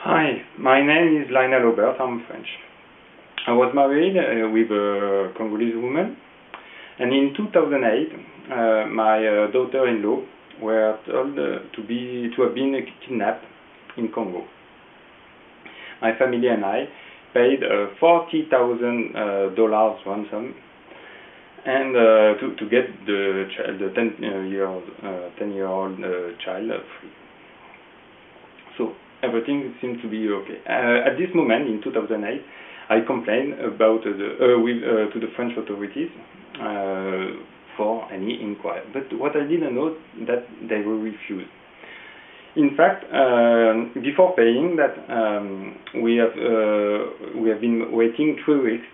Hi, my name is Lionel Aubert, I'm French. I was married uh, with a Congolese woman, and in 2008, uh, my uh, daughter-in-law were told uh, to be to have been kidnapped in Congo. My family and I paid uh, forty thousand uh, dollars ransom, and to to get the child, the ten year ten year old child free. So everything seemed to be okay. Uh, at this moment, in 2008, I complained about the, uh, with, uh, to the French authorities for any inquiry. But what I didn't know that they were refused. In fact, uh, before paying that, um, we have uh, we have been waiting three weeks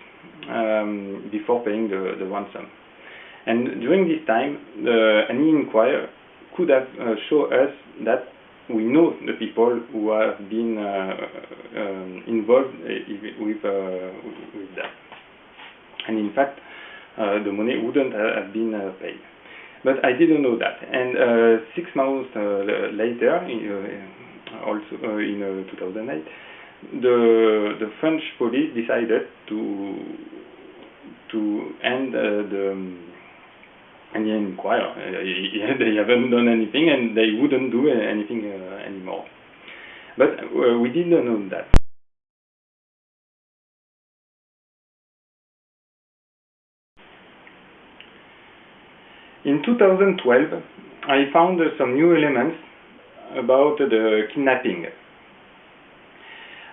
um, before paying the, the ransom. And during this time, any inquiry could have uh, shown us that we know the people who have been um, involved eh, with, uh, with that. And in fact, uh, the money wouldn't have been paid. But I didn't know that. And six months later, also in 2008, the the French police decided to to end uh, the and they inquire. Uh, they haven't done anything and they wouldn't do anything uh, anymore. But uh, we didn't know that. In 2012, I found some new elements about the kidnapping.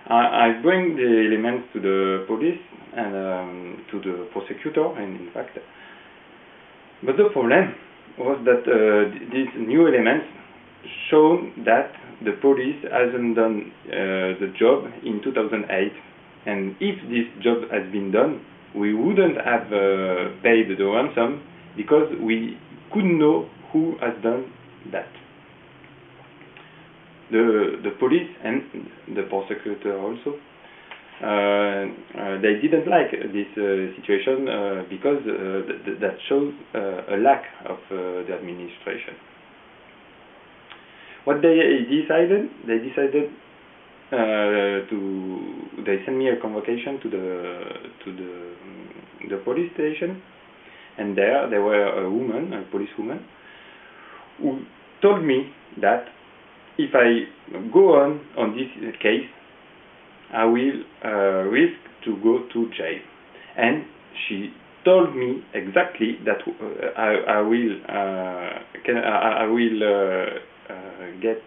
I, I bring the elements to the police and um, to the prosecutor, and in fact, but the problem was that uh, these new elements show that the police hasn't done uh, the job in 2008. And if this job has been done, we wouldn't have uh, paid the ransom because we couldn't know who has done that. The, the police and the prosecutor also Uh, uh, they didn't like this uh, situation uh, because th that shows a lack of the administration. What they decided, they decided to they sent me a convocation to the to the the police station, and there there were a woman, a police woman, who told me that if I go on on this case, I will uh, risk to go to jail. And she told me exactly that uh, I, I, will uh, can, I, I will uh, uh, get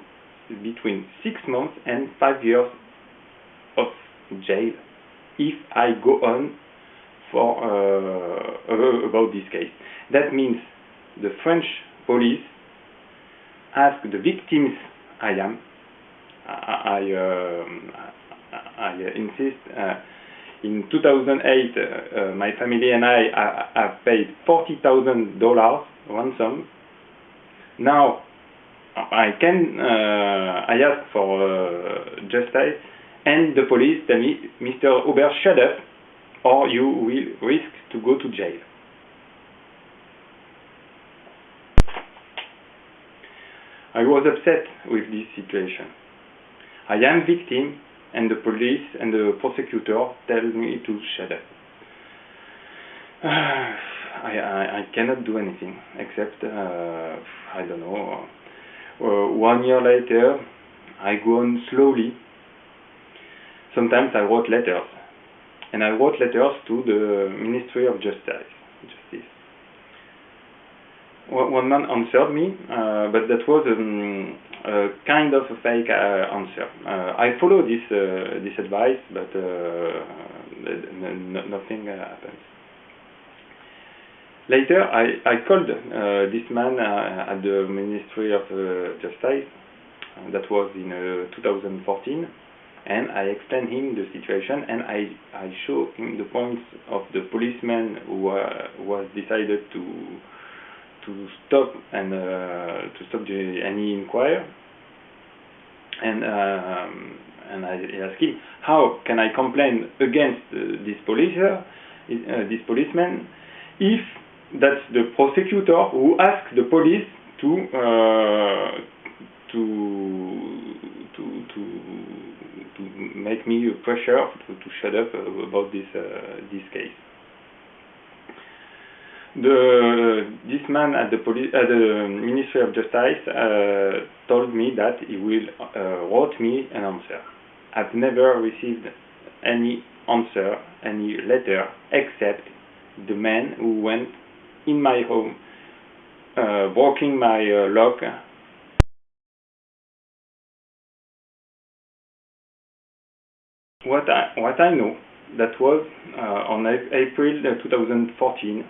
between six months and five years of jail if I go on for uh, about this case. That means the French police ask the victims I am. I, I, um, I insist. Uh, in 2008, uh, my family and I have paid $40,000 ransom. Now, I can, uh, I ask for justice, and the police tell me, Mr. Aubert, shut up, or you will risk to go to jail. I was upset with this situation. I am victim and the police and the prosecutor tell me to shut up. I, I, I cannot do anything except, uh, I don't know, uh, one year later, I go on slowly. Sometimes I wrote letters, and I wrote letters to the Ministry of Justice. Justice. One man answered me, uh, but that was um, a kind of a fake uh, answer. Uh, I follow this uh, this advice, but nothing happens. Later, I, I called uh, this man uh, at the Ministry of uh, Justice, that was in 2014, and I explained him the situation, and I, I showed him the points of the policeman who was decided to to stop and uh, to stop the, any inquiry. And um, and I asked him, how can I complain against uh, this police, uh, this policeman, if that's the prosecutor who asked the police to to to to to make me pressure to, to shut up about this this case the this man at the police at the Ministry of Justice uh, told me that he will uh, wrote me an answer. I've never received any answer, any letter, except the man who went in my home, uh, walking my uh, lock. What I what I know that was uh, on April 2014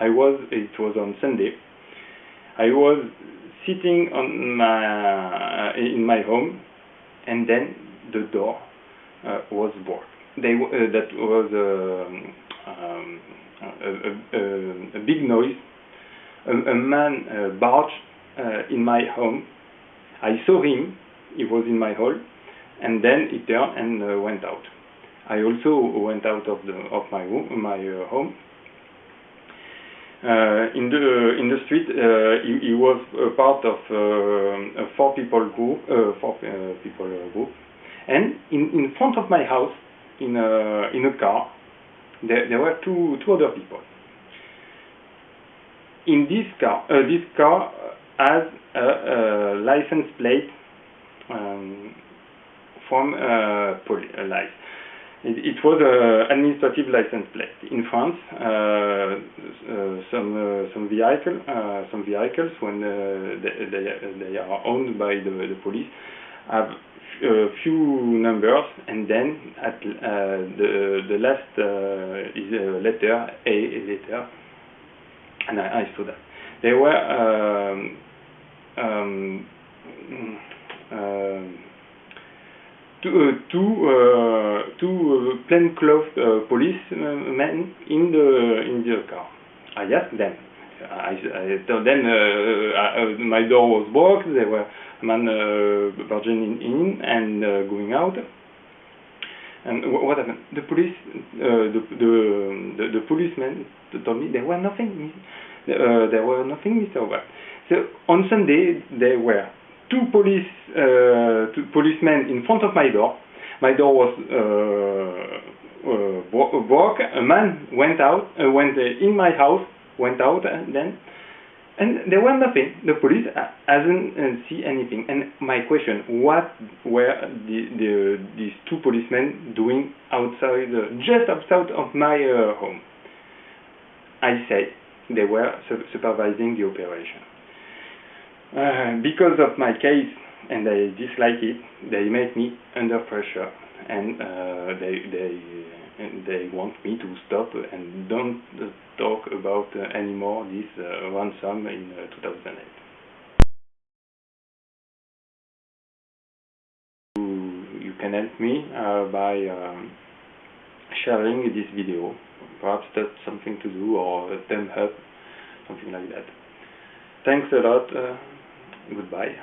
I was, it was on Sunday, I was sitting on my, uh, in my home, and then the door uh, was broke. They, uh, that was um, um, a, a, a, big noise. A, a man uh, barged uh, in my home. I saw him, he was in my hall, and then he turned and went out. I also went out of the of my room, my home, in the in the street, uh, he, he, was a part of uh, a four people group, four people group, and in in front of my house, in a in a car, there there were two two other people. In this car, this car has a, a license plate um, from uh, police. It, it was an administrative license plate. In France, uh, uh, some uh, some vehicle some vehicles when they, they, they are owned by the, the police have a few numbers and then at uh, the the last uh, is a letter A letter and I, I saw that they were um, um, um, two, two, uh, two uh, plainclothes uh, policemen in the in the car. I asked them. I, I told them I, my door was blocked. they were man barging in and going out. And what happened? The police, uh, the, the, the, the policeman told me there were nothing, uh, there were nothing, Mr. So on Sunday there were two police uh, two policemen in front of my door. My door was uh, uh, broke. A man went out, went in my house, went out, and then and there was nothing. The police hasn't see anything. And my question: What were the, the these two policemen doing outside, uh, just outside of my uh, home? I say they were su supervising the operation. Uh, because of my case and they dislike it, they make me under pressure and uh, they they they want me to stop and don't talk about uh, anymore this uh, ransom in uh, 2008. You can help me by um, sharing this video. Perhaps that's something to do or a thumb up, something like that. Thanks a lot. Goodbye.